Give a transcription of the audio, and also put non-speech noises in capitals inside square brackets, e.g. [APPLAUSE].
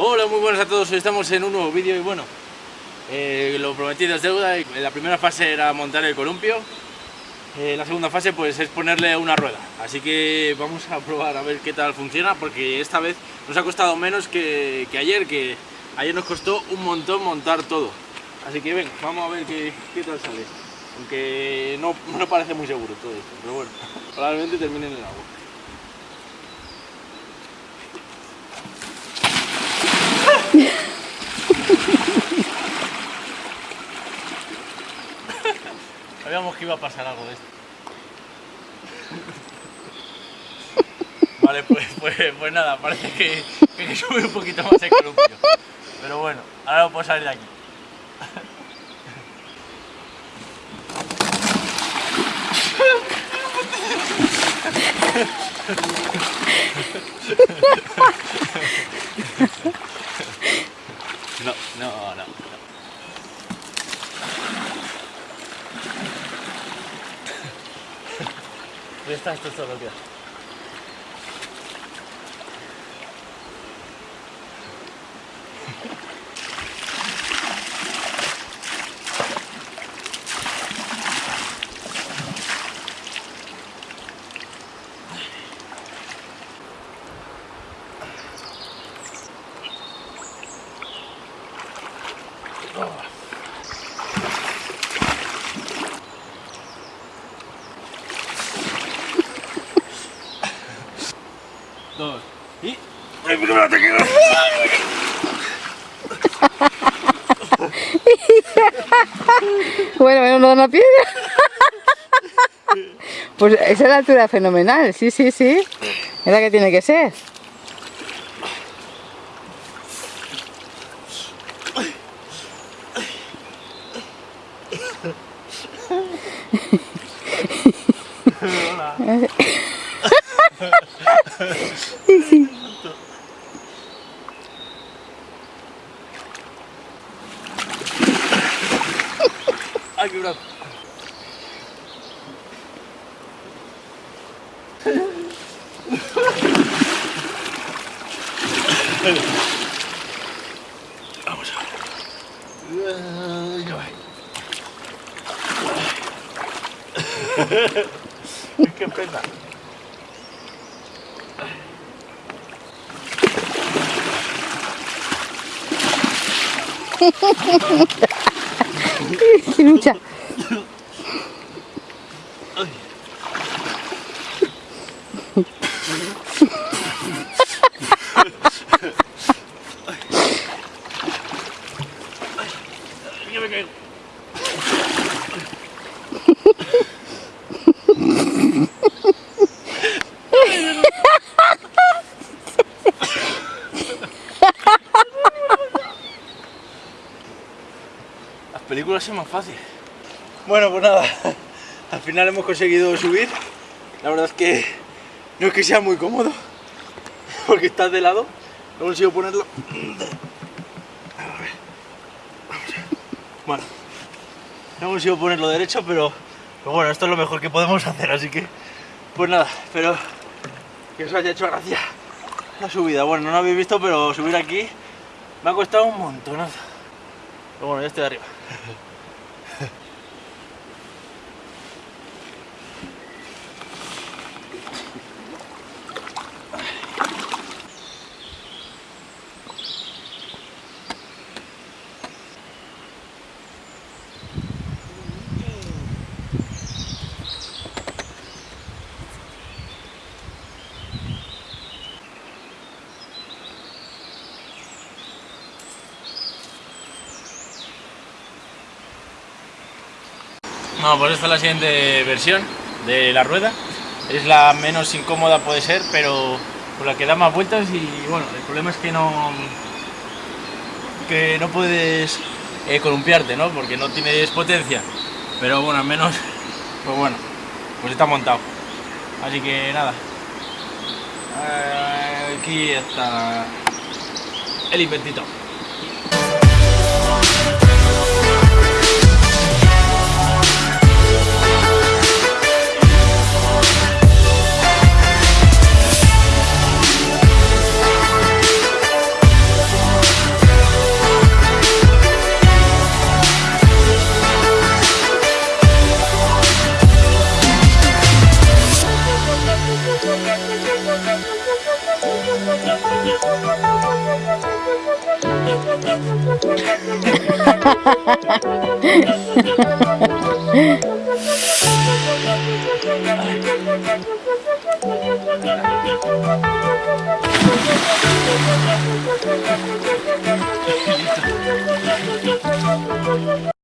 Hola, muy buenas a todos, hoy estamos en un nuevo vídeo y bueno, eh, lo prometido es deuda, la primera fase era montar el columpio, eh, la segunda fase pues es ponerle una rueda, así que vamos a probar a ver qué tal funciona porque esta vez nos ha costado menos que, ayer, que ayer nos costó un montón montar todo, así que ven, vamos a ver qué, qué tal sale, aunque no, no parece muy seguro todo esto, pero bueno, [LAUGHS] probablemente termine en el agua. Sabíamos que iba a pasar algo de esto. [LAUGHS] Vale, pues, pues, pues nada, parece que, que sube un poquito más el columpio. Pero bueno, ahora no puedo salir de aquí. [LAUGHS] No, no, no. Está, esto es ¡Ay, pero te quedas! [LAUGHS] bueno, bueno, no da una piedra. [LAUGHS] pues esa es la altura fenomenal, sí, sí, sí. Es la que tiene que ser. [LAUGHS] Hola. sí. Ay, qué brazo. Vamos a ver. Es que pesa. ¡Qué [LAUGHS] 기름차. Películas es más fácil. Bueno, pues nada, [LAUGHS] al final hemos conseguido subir. La verdad es que no es que sea muy cómodo, [LAUGHS] porque está de lado. No consigo ponerlo. [CLEARS THROAT] Bueno, no consigo ponerlo derecho, pero, pero bueno, esto es lo mejor que podemos hacer, así que pues nada, espero que os haya hecho gracia la subida. Bueno, no lo habéis visto, pero subir aquí me ha costado un montonazo. Pero bueno, ya estoy arriba. No, pues esta es la siguiente versión de la rueda. Es la menos incómoda puede ser, pero por la que da más vueltas y bueno, el problema es que no que no puedes eh, columpiarte, ¿no? Porque no tienes potencia. Pero bueno, al menos, [LAUGHS] pues bueno, pues está montado. Así que nada. Aquí está el inventito. ハハハハ!